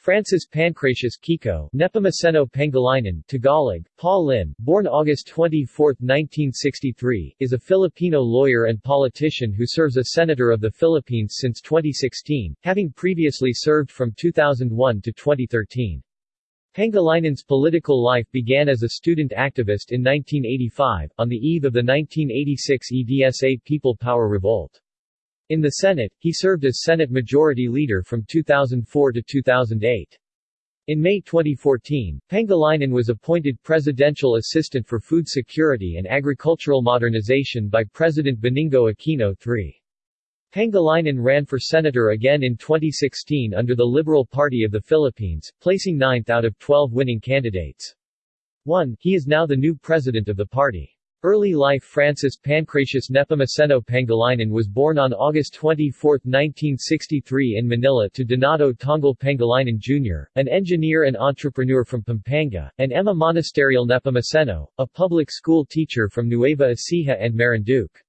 Francis Pancratius Kiko Nepomuceno Pangilinan Tagalog, Paul Lin, born August 24, 1963, is a Filipino lawyer and politician who serves as Senator of the Philippines since 2016, having previously served from 2001 to 2013. Pangilinan's political life began as a student activist in 1985, on the eve of the 1986 EDSA People Power Revolt. In the Senate, he served as Senate Majority Leader from 2004 to 2008. In May 2014, Pangilinan was appointed Presidential Assistant for Food Security and Agricultural Modernization by President Benigno Aquino III. Pangilinan ran for senator again in 2016 under the Liberal Party of the Philippines, placing ninth out of 12 winning candidates. 1. He is now the new president of the party. Early life Francis Pancratius Nepomuceno Pangilinan was born on August 24, 1963 in Manila to Donato Tongal Pangilinan Jr., an engineer and entrepreneur from Pampanga, and Emma Monasterial Nepomuceno, a public school teacher from Nueva Ecija and Marinduque.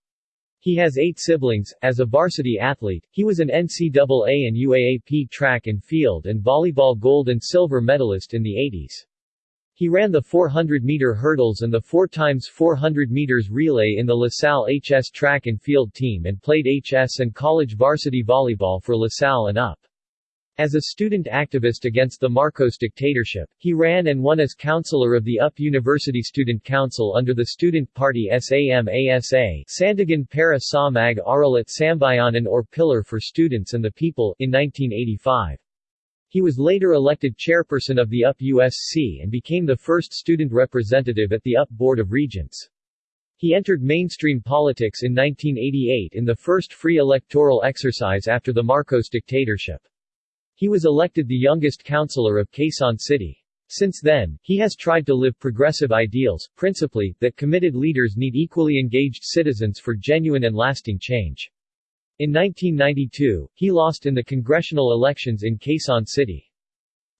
He has eight siblings. As a varsity athlete, he was an NCAA and UAAP track and field and volleyball gold and silver medalist in the 80s. He ran the 400-meter hurdles and the 4x400 meters relay in the LaSalle HS track and field team and played HS and college varsity volleyball for LaSalle and UP. As a student activist against the Marcos dictatorship, he ran and won as counselor of the UP University Student Council under the student party SAMASA Sandigan para sa mag-aral at Sambayanan or Pillar for Students and the People in 1985. He was later elected chairperson of the UP USC and became the first student representative at the UP Board of Regents. He entered mainstream politics in 1988 in the first free electoral exercise after the Marcos dictatorship. He was elected the youngest councilor of Quezon City. Since then, he has tried to live progressive ideals, principally, that committed leaders need equally engaged citizens for genuine and lasting change. In 1992, he lost in the congressional elections in Quezon City.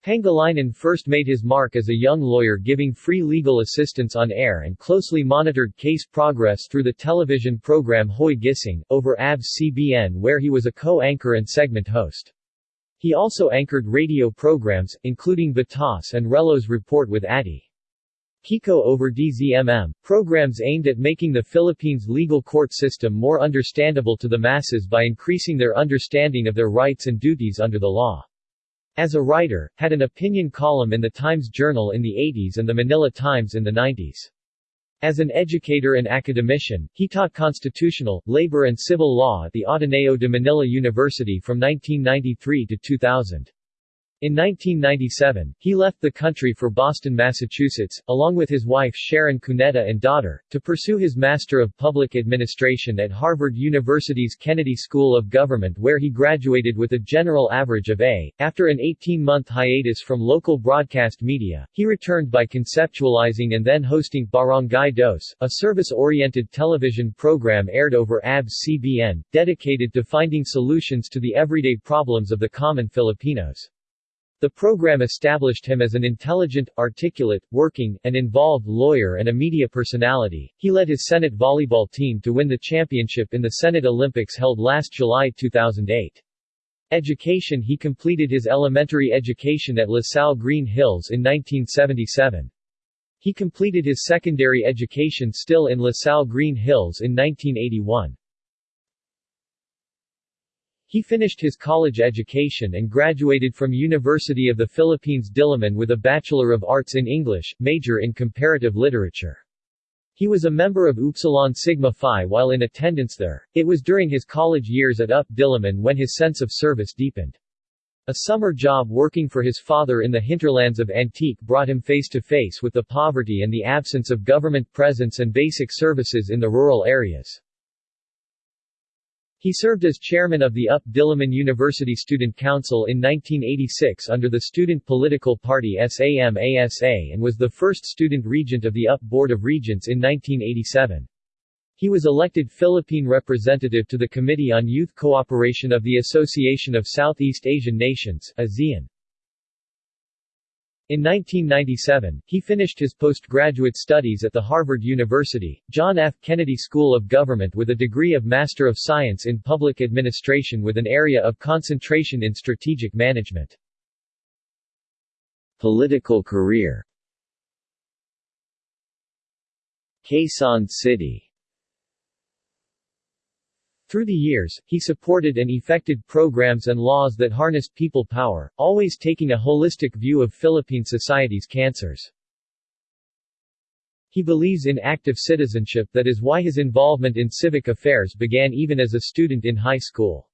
Pangilinan first made his mark as a young lawyer giving free legal assistance on air and closely monitored case progress through the television program Hoy Gising, over ABS-CBN where he was a co-anchor and segment host. He also anchored radio programs, including Batas and Relo's Report with Addy. Kiko over DZMM, programs aimed at making the Philippines legal court system more understandable to the masses by increasing their understanding of their rights and duties under the law. As a writer, had an opinion column in the Times Journal in the 80s and the Manila Times in the 90s. As an educator and academician, he taught constitutional, labor and civil law at the Ateneo de Manila University from 1993 to 2000. In 1997, he left the country for Boston, Massachusetts, along with his wife Sharon Cuneta and daughter, to pursue his Master of Public Administration at Harvard University's Kennedy School of Government where he graduated with a general average of A. After an 18-month hiatus from local broadcast media, he returned by conceptualizing and then hosting Barangay Dos, a service-oriented television program aired over ABS-CBN, dedicated to finding solutions to the everyday problems of the common Filipinos. The program established him as an intelligent, articulate, working, and involved lawyer and a media personality. He led his Senate volleyball team to win the championship in the Senate Olympics held last July 2008. Education He completed his elementary education at LaSalle Green Hills in 1977. He completed his secondary education still in LaSalle Green Hills in 1981. He finished his college education and graduated from University of the Philippines Diliman with a Bachelor of Arts in English, major in Comparative Literature. He was a member of Upsilon Sigma Phi while in attendance there. It was during his college years at UP Diliman when his sense of service deepened. A summer job working for his father in the hinterlands of Antique brought him face to face with the poverty and the absence of government presence and basic services in the rural areas. He served as chairman of the UP Diliman University Student Council in 1986 under the student political party SAM-ASA and was the first student regent of the UP Board of Regents in 1987. He was elected Philippine representative to the Committee on Youth Cooperation of the Association of Southeast Asian Nations ASEAN. In 1997, he finished his postgraduate studies at the Harvard University, John F. Kennedy School of Government with a degree of Master of Science in Public Administration with an area of concentration in strategic management. Political career Quezon City through the years, he supported and effected programs and laws that harnessed people power, always taking a holistic view of Philippine society's cancers. He believes in active citizenship that is why his involvement in civic affairs began even as a student in high school.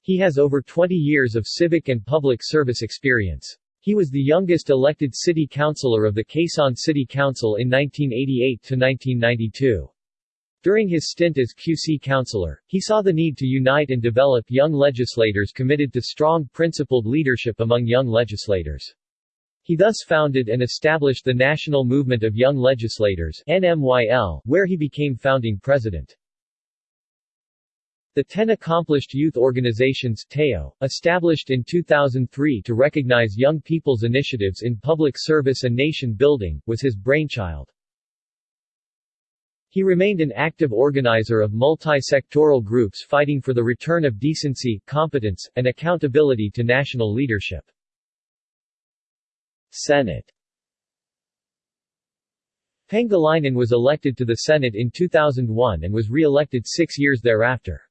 He has over 20 years of civic and public service experience. He was the youngest elected city councilor of the Quezon City Council in 1988 to 1992. During his stint as QC counselor, he saw the need to unite and develop young legislators committed to strong principled leadership among young legislators. He thus founded and established the National Movement of Young Legislators NMYL, where he became founding president. The Ten Accomplished Youth Organizations TAYO, established in 2003 to recognize young people's initiatives in public service and nation building, was his brainchild. He remained an active organizer of multi-sectoral groups fighting for the return of decency, competence, and accountability to national leadership. Senate Pangilinan was elected to the Senate in 2001 and was re-elected six years thereafter.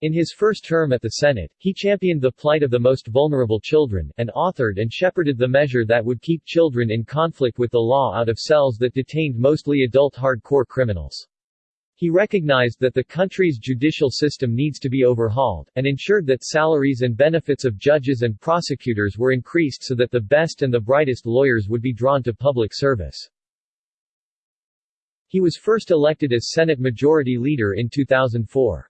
In his first term at the Senate, he championed the plight of the most vulnerable children, and authored and shepherded the measure that would keep children in conflict with the law out of cells that detained mostly adult hardcore criminals. He recognized that the country's judicial system needs to be overhauled, and ensured that salaries and benefits of judges and prosecutors were increased so that the best and the brightest lawyers would be drawn to public service. He was first elected as Senate Majority Leader in 2004.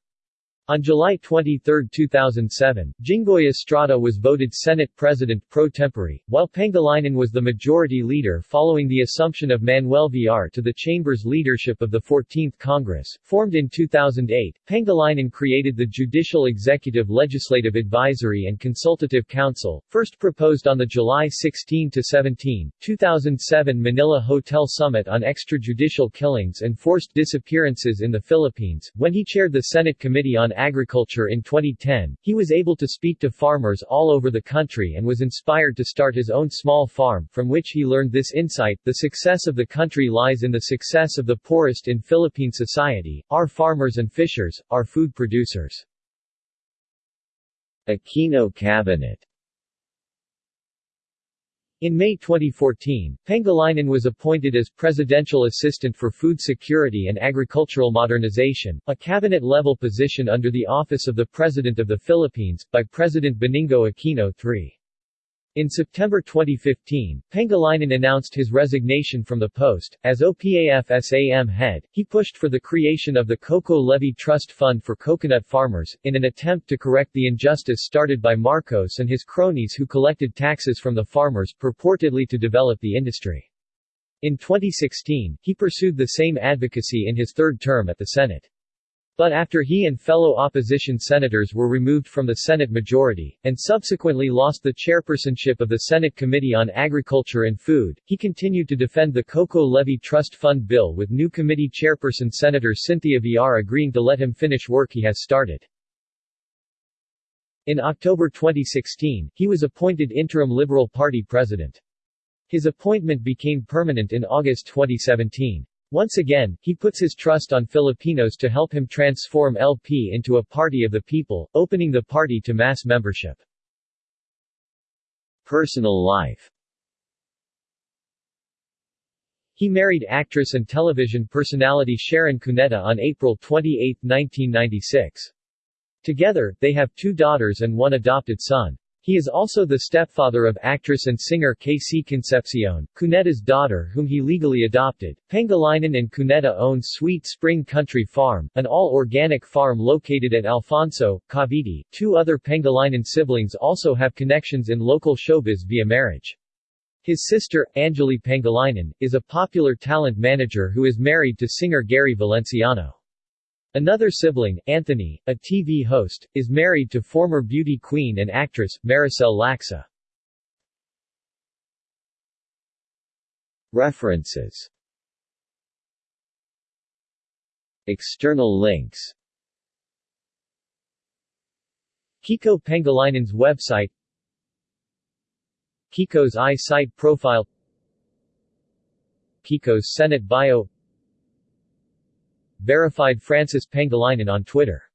On July 23, 2007, Jinggoy Estrada was voted Senate President pro tempore, while Pangilinan was the majority leader following the assumption of Manuel Villar to the chamber's leadership of the 14th Congress. Formed in 2008, Pangilinan created the Judicial Executive Legislative Advisory and Consultative Council, first proposed on the July 16-17, 2007 Manila Hotel Summit on Extrajudicial Killings and Forced Disappearances in the Philippines, when he chaired the Senate Committee on agriculture in 2010, he was able to speak to farmers all over the country and was inspired to start his own small farm, from which he learned this insight, the success of the country lies in the success of the poorest in Philippine society, our farmers and fishers, our food producers. Aquino Cabinet in May 2014, Pangilinan was appointed as Presidential Assistant for Food Security and Agricultural Modernization, a cabinet-level position under the Office of the President of the Philippines, by President Benigno Aquino III. In September 2015, Pangilinan announced his resignation from the post. As OPAF-SAM head, he pushed for the creation of the Coco Levy Trust Fund for coconut farmers, in an attempt to correct the injustice started by Marcos and his cronies who collected taxes from the farmers purportedly to develop the industry. In 2016, he pursued the same advocacy in his third term at the Senate. But after he and fellow opposition senators were removed from the Senate majority, and subsequently lost the chairpersonship of the Senate Committee on Agriculture and Food, he continued to defend the Coco Levy Trust Fund bill with new committee chairperson Senator Cynthia Villar agreeing to let him finish work he has started. In October 2016, he was appointed interim Liberal Party president. His appointment became permanent in August 2017. Once again, he puts his trust on Filipinos to help him transform LP into a party of the people, opening the party to mass membership. Personal life He married actress and television personality Sharon Cuneta on April 28, 1996. Together, they have two daughters and one adopted son. He is also the stepfather of actress and singer KC Concepcion, Cuneta's daughter whom he legally adopted. Pangilinan and Cuneta own Sweet Spring Country Farm, an all-organic farm located at Alfonso, Cavite. Two other Pangilinan siblings also have connections in local showbiz via marriage. His sister, Angeli Pangilinan, is a popular talent manager who is married to singer Gary Valenciano. Another sibling, Anthony, a TV host, is married to former beauty queen and actress, Maricel Laxa. References. External links. Kiko Pangilinan's website. Kiko's i-site profile. Kiko's Senate bio Verified Francis Pangilinan on Twitter